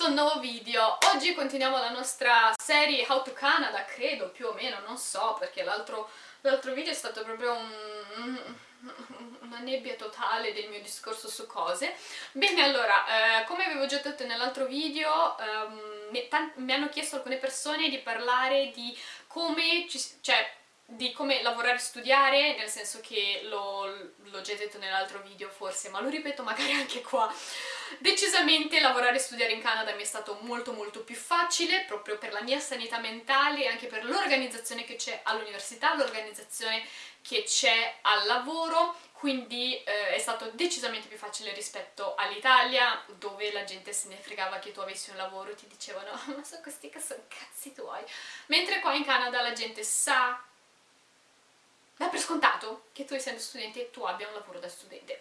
questo nuovo video. Oggi continuiamo la nostra serie How to Canada, credo, più o meno, non so, perché l'altro video è stato proprio un, una nebbia totale del mio discorso su cose. Bene, allora, eh, come avevo già detto nell'altro video, ehm, mi, mi hanno chiesto alcune persone di parlare di come, ci, cioè, di come lavorare e studiare, nel senso che l'ho già detto nell'altro video forse, ma lo ripeto magari anche qua. Decisamente lavorare e studiare in Canada mi è stato molto molto più facile, proprio per la mia sanità mentale e anche per l'organizzazione che c'è all'università, l'organizzazione che c'è al lavoro, quindi eh, è stato decisamente più facile rispetto all'Italia, dove la gente se ne fregava che tu avessi un lavoro, ti dicevano ma sono questi che sono cazzi tuoi, mentre qua in Canada la gente sa dà per scontato che tu essendo studente tu abbia un lavoro da studente.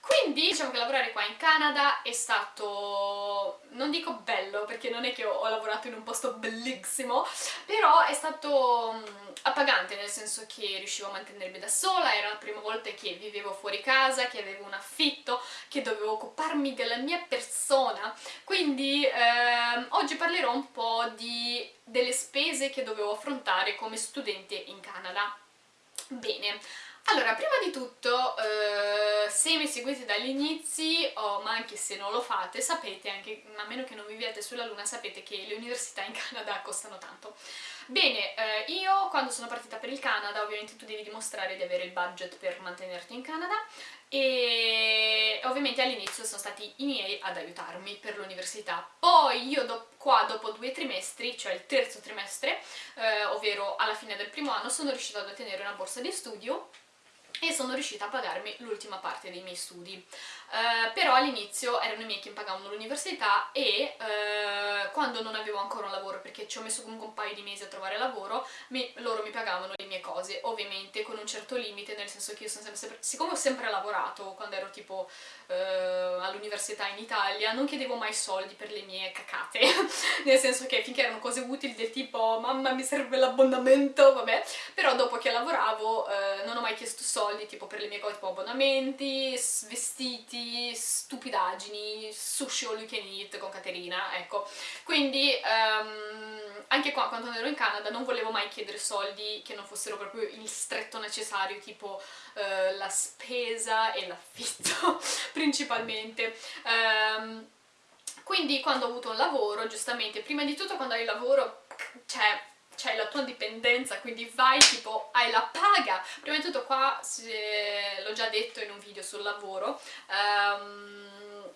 Quindi diciamo che lavorare qua in Canada è stato, non dico bello perché non è che ho, lavorato in un posto bellissimo, però è stato mm, appagante nel senso che riuscivo a mantenermi da sola, era la prima volta che vivevo fuori casa, che avevo un affitto, che dovevo occuparmi della mia persona, quindi ehm, oggi parlerò un po' di, delle spese che dovevo affrontare come studente in Canada. Bene, allora, prima di tutto, eh, se mi seguite dagli inizi, oh, ma anche se non lo fate, sapete, anche a meno che non viviate sulla luna, sapete che le università in Canada costano tanto. Bene, eh, io quando sono partita per il Canada, ovviamente tu devi dimostrare di avere il budget per mantenerti in Canada, e ovviamente all'inizio sono stati i miei ad aiutarmi per l'università. Poi io do qua dopo due trimestri, cioè il terzo trimestre, eh, ovvero alla fine del primo anno, sono riuscita ad ottenere una borsa di studio e sono riuscita a pagarmi l'ultima parte dei miei studi. Uh, però all'inizio erano i miei che pagavano l'università e uh, quando non avevo ancora un lavoro, perché ci ho messo comunque un paio di mesi a trovare lavoro, mi, loro mi pagavano le mie cose, ovviamente con un certo limite, nel senso che io sono sempre, siccome ho sempre lavorato quando ero tipo uh, all'università in Italia, non chiedevo mai soldi per le mie cacate, nel senso che finché erano cose utili del tipo mamma mi serve l'abbonamento, vabbè, però dopo che lavoravo non ho mai chiesto soldi tipo per le mie cose tipo abbonamenti, vestiti, stupidaggini, sushi all you can eat con Caterina, ecco. Quindi um, anche qua quando ero in Canada non volevo mai chiedere soldi che non fossero proprio il stretto necessario, tipo uh, la spesa e l'affitto principalmente. Um, quindi quando ho avuto un lavoro, giustamente, prima di tutto quando hai il lavoro, cioè c'hai la tua dipendenza, quindi vai tipo, hai la paga. Prima di tutto qua, l'ho già detto in un video sul lavoro, um,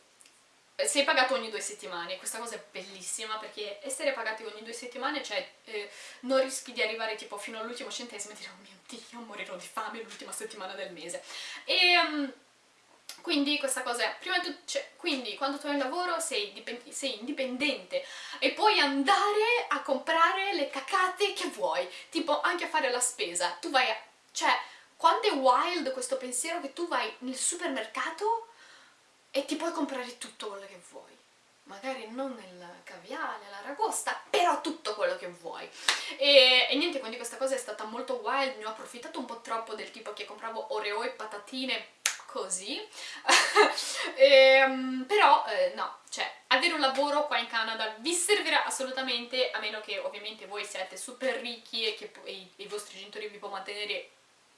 sei pagato ogni due settimane, questa cosa è bellissima perché essere pagati ogni due settimane, cioè eh, non rischi di arrivare tipo fino all'ultimo centesimo e dire oh mio dio, morirò di fame l'ultima settimana del mese. E... Um, quindi questa cosa è, prima di tutto, cioè, quindi quando tu hai un lavoro sei, sei, indipendente e puoi andare a comprare le cacate che vuoi, tipo anche a fare la spesa, tu vai a, cioè, quando è wild questo pensiero che tu vai nel supermercato e ti puoi comprare tutto quello che vuoi magari non nel caviale, l'aragosta, però tutto quello che vuoi. E, e, niente, quindi questa cosa è stata molto wild, ne ho approfittato un po' troppo del tipo che compravo oreo e patatine così. E, ehm, però eh, no, cioè avere un lavoro qua in Canada vi servirà assolutamente a meno che ovviamente voi siate super ricchi e che e i, i, vostri genitori vi può mantenere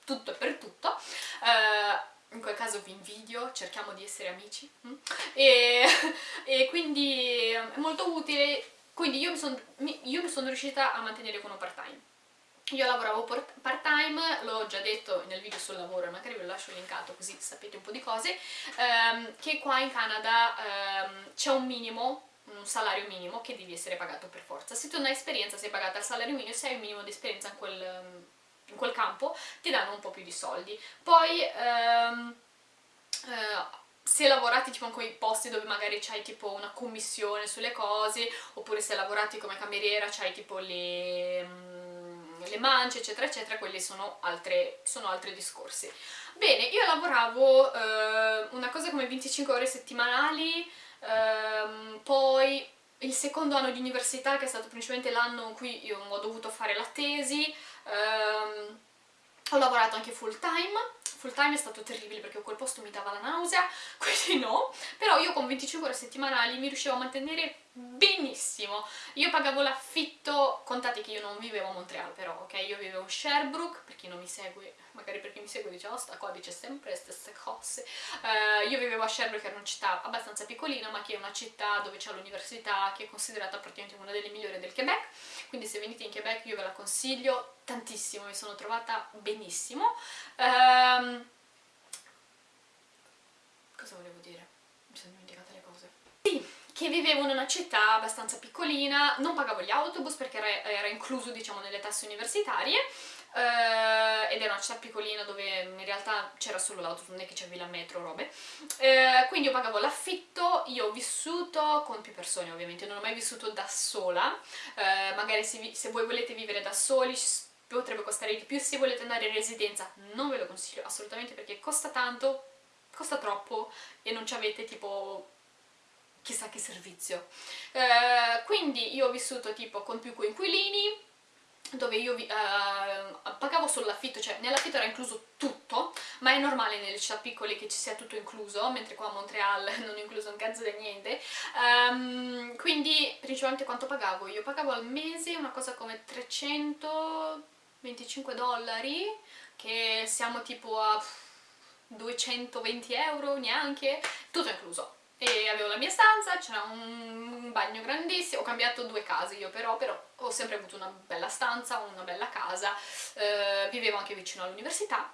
tutto e per tutto. Uh, in quel caso vi invidio, cerchiamo di essere amici mm? e, e, quindi è molto utile. Quindi io mi sono son riuscita a mantenere con un part time io lavoravo part time, l'ho già detto nel video sul lavoro, magari ve lo lascio linkato così sapete un po' di cose, ehm, che qua in Canada ehm, c'è un minimo, un salario minimo che devi essere pagato per forza. Se tu non hai esperienza sei pagata al salario minimo, se hai un minimo di esperienza in quel, in quel campo ti danno un po' più di soldi. Poi... Ehm, eh, se lavorati tipo in quei posti dove magari c'hai tipo una commissione sulle cose, oppure se lavorati come cameriera c'hai tipo le le mance eccetera eccetera, quelli sono, altre, sono altri discorsi. Bene, io lavoravo eh, una cosa come 25 ore settimanali, ehm, poi il secondo anno di università che è stato principalmente l'anno in cui io ho dovuto fare la tesi, ehm, ho lavorato anche full time, full time è stato terribile perché quel posto mi dava la nausea, quindi no, però io con 25 ore settimanali mi riuscivo a mantenere benissimo. Io pagavo l'affitto contate che io non vivevo a Montreal però ok? Io vivevo a Sherbrooke per chi non mi segue magari per chi mi segue dice oh sta qua dice sempre le stesse cose. Uh, io vivevo a Sherbrooke che è una città abbastanza piccolina ma che è una città dove c'è l'università che è considerata praticamente una delle migliori del Quebec. Quindi se venite in Quebec io ve la consiglio tantissimo mi sono trovata benissimo. Um, cosa volevo dire? mi sono dimenticata le cose. Sì che vivevo in una città abbastanza piccolina, non pagavo gli autobus perché era, era incluso diciamo nelle tasse universitarie eh, ed era una città piccolina dove in realtà c'era solo l'autobus, non è che c'avevi la metro robe. Eh, quindi io pagavo l'affitto, io ho vissuto con più persone ovviamente, non ho mai vissuto da sola. Eh, magari se, se voi volete vivere da soli potrebbe costare di più, se volete andare in residenza non ve lo consiglio assolutamente perché costa tanto, costa troppo e non ci avete tipo chissà che servizio. Eh, quindi io ho vissuto tipo con più coinquilini, dove io eh, pagavo solo l'affitto, cioè nell'affitto era incluso tutto, ma è normale nelle città piccole che ci sia tutto incluso, mentre qua a Montreal non è incluso un cazzo di niente. Um, quindi principalmente quanto pagavo? Io pagavo al mese una cosa come 325 dollari, che siamo tipo a 220 euro neanche, tutto incluso e avevo la mia stanza, c'era un bagno grandissimo, ho cambiato due case io però, però ho sempre avuto una bella stanza, una bella casa, eh, vivevo anche vicino all'università,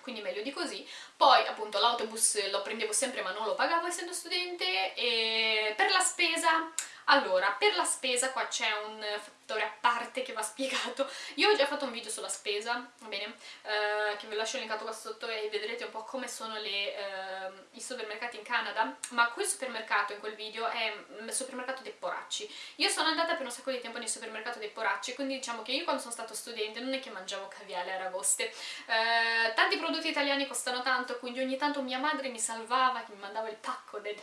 quindi meglio di così. Poi appunto l'autobus lo prendevo sempre ma non lo pagavo essendo studente e per la spesa allora, per la spesa qua c'è un fattore a parte che va spiegato. Io ho già fatto un video sulla spesa, va bene, eh, che ve lascio linkato qua sotto e vedrete un po' come sono le, eh, i supermercati in Canada, ma quel supermercato in quel video è il supermercato dei poracci. Io sono andata per un sacco di tempo nel supermercato dei poracci, quindi diciamo che io quando sono stata studente non è che mangiavo caviale e aragoste. Eh, tanti prodotti italiani costano tanto, quindi ogni tanto mia madre mi salvava, che mi mandava il pacco, del,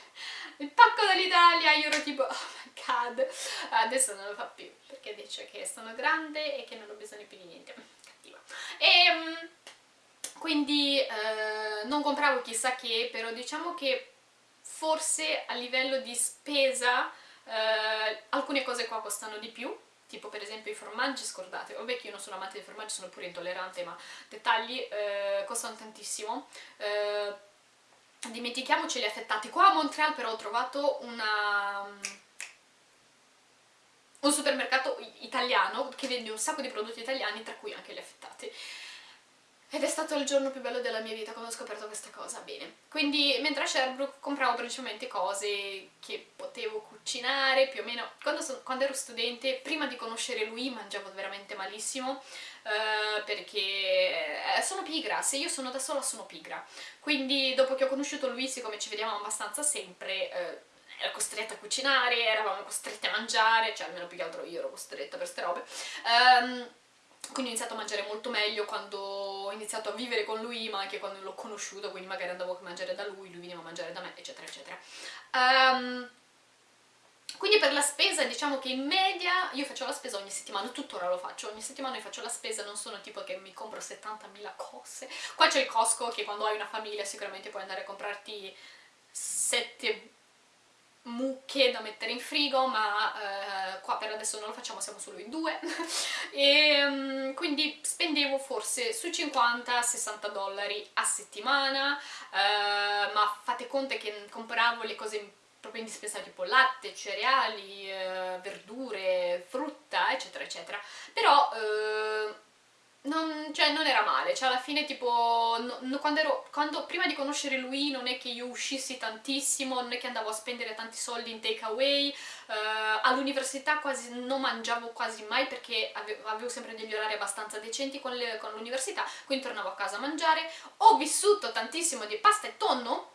il pacco dall'Italia, io ero tipo... Oh CAD adesso non lo fa più perché dice che sono grande e che non ho bisogno più di niente cattiva e ehm, quindi eh, non compravo chissà che però diciamo che forse a livello di spesa eh, alcune cose qua costano di più tipo per esempio i formaggi, scordate, vabbè che io non sono amante dei formaggi, sono pure intollerante, ma dettagli eh, costano tantissimo. Eh, dimentichiamoci li affettati. Qua a Montreal però ho trovato una un supermercato italiano che vende un sacco di prodotti italiani, tra cui anche gli affettati. Ed è stato il giorno più bello della mia vita quando ho scoperto questa cosa, bene. Quindi mentre a Sherbrooke compravo principalmente cose che potevo cucinare, più o meno... Quando, so, quando ero studente, prima di conoscere lui, mangiavo veramente malissimo, uh, perché eh, sono pigra, se io sono da sola sono pigra. Quindi dopo che ho conosciuto lui, siccome ci vediamo abbastanza sempre... Uh, ero costretta a cucinare, eravamo costrette a mangiare, cioè almeno più che altro io ero costretta per queste robe. Um, quindi ho iniziato a mangiare molto meglio quando ho iniziato a vivere con lui, ma anche quando l'ho conosciuto, quindi magari andavo a mangiare da lui, lui veniva a mangiare da me, eccetera, eccetera. Um, quindi per la spesa diciamo che in media io faccio la spesa ogni settimana, tuttora lo faccio, ogni settimana io faccio la spesa, non sono tipo che mi compro 70.000 cose. Qua c'è il Costco che quando hai una famiglia sicuramente puoi andare a comprarti 7 mucche da mettere in frigo ma eh, qua per adesso non lo facciamo, siamo solo in due. E um, quindi spendevo forse sui 50-60 dollari a settimana eh, ma fate conto che compravo le cose proprio indispensabili tipo latte, cereali, eh, verdure, frutta eccetera eccetera. Però eh, non, cioè, non era male, cioè alla fine tipo, no, quando ero, quando, prima di conoscere lui non è che io uscissi tantissimo, non è che andavo a spendere tanti soldi in takeaway, uh, all'università quasi non mangiavo quasi mai perché avevo, avevo sempre degli orari abbastanza decenti con l'università, quindi tornavo a casa a mangiare, ho vissuto tantissimo di pasta e tonno,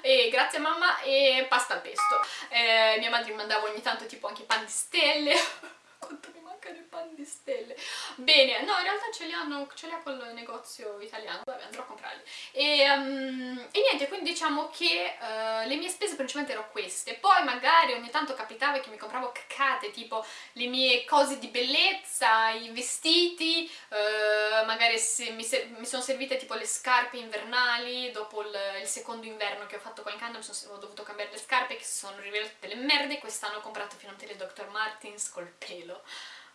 e grazie mamma e pasta al pesto, eh, mia madre mi mandava ogni tanto tipo anche pan di stelle, quanto mi manca il pan di stelle. Bene, no, in realtà ce li hanno, ce li ha col negozio italiano, vabbè, andrò a comprarli. E, um, e niente, quindi diciamo che uh, le mie spese principalmente erano queste. Poi magari ogni tanto capitava che mi compravo cacate, tipo le mie cose di bellezza, i vestiti, uh, magari mi, mi, sono servite tipo le scarpe invernali, dopo il, il, secondo inverno che ho fatto qua in Canada sono, ho dovuto cambiare le scarpe che sono rivelate delle merde, quest'anno ho comprato finalmente le Dr. Martens col pelo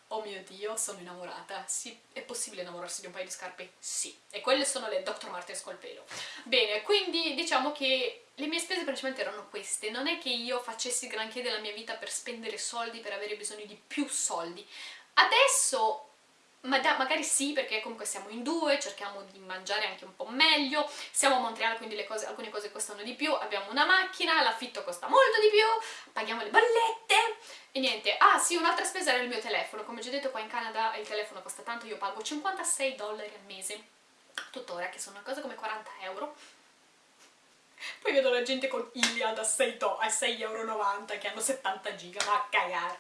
oh mio dio, sono innamorata. Sì, è possibile innamorarsi di un paio di scarpe? Sì. E quelle sono le Dr. Martens col pelo. Bene, quindi diciamo che le mie spese principalmente erano queste. Non è che io facessi granché della mia vita per spendere soldi, per avere bisogno di più soldi. Adesso ma da, magari sì, perché comunque siamo in due, cerchiamo di mangiare anche un po' meglio, siamo a Montreal quindi cose, alcune cose costano di più, abbiamo una macchina, l'affitto costa molto di più, paghiamo le bollette. E niente. Ah sì, un'altra spesa era il mio telefono, come già detto qua in Canada il telefono costa tanto, io pago 56 dollari al mese, tuttora, che sono una cosa come 40 euro. Poi vedo la gente con Iliad a 6,90 euro che hanno 70 giga, ma a cagare.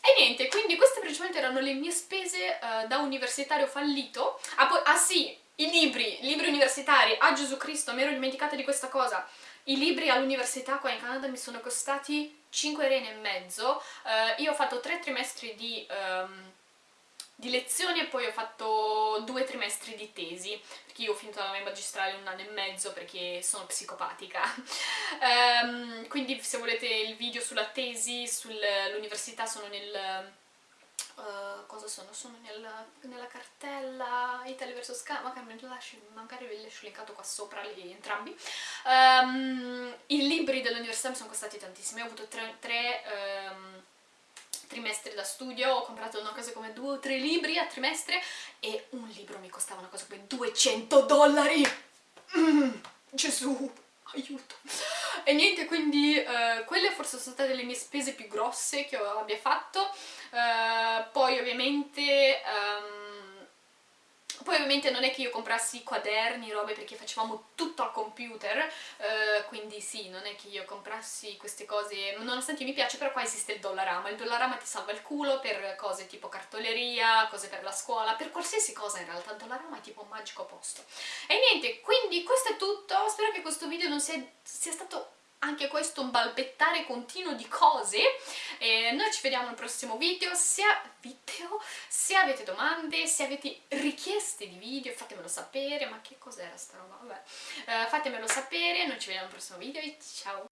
E niente, quindi queste principalmente erano le mie spese uh, da universitario fallito. Ah, poi, ah sì, i libri, libri universitari, a ah, Gesù Cristo, mi ero dimenticata di questa cosa. I libri all'università qua in Canada mi sono costati 5 rene e mezzo. Uh, io ho fatto 3 trimestri di... Um, di lezioni e poi ho fatto due trimestri di tesi, perché io ho finito la mia magistrale un anno e mezzo perché sono psicopatica. um, quindi se volete il video sulla tesi, sull'università sono nel... Uh, cosa sono? Sono nel, nella cartella Italy vs. Canada, magari ve li lascio linkato qua sopra li, entrambi. Um, I libri dell'università mi sono costati tantissimi, ho avuto tre, tre um, trimestre da studio, ho comprato una cosa come due o tre libri a trimestre e un libro mi costava una cosa come 200 dollari! Mm, Gesù, aiuto! E niente, quindi uh, quelle forse sono state le mie spese più grosse che abbia fatto, uh, poi ovviamente... Um, poi ovviamente non è che io comprassi quaderni, robe, perché facevamo tutto al computer, eh, quindi sì, non è che io comprassi queste cose, nonostante mi piace, però qua esiste il Dollarama, il Dollarama ti salva il culo per cose tipo cartoleria, cose per la scuola, per qualsiasi cosa in realtà, il Dollarama è tipo un magico posto. E niente, quindi questo è tutto, spero che questo video non sia, sia stato anche questo un balbettare continuo di cose. Eh, noi ci vediamo al prossimo video. Se, video? Se, avete domande se avete richieste di video fatemelo sapere. Ma che cos'era sta roba? Vabbè. Eh, fatemelo sapere. Noi ci vediamo al prossimo video e ciao.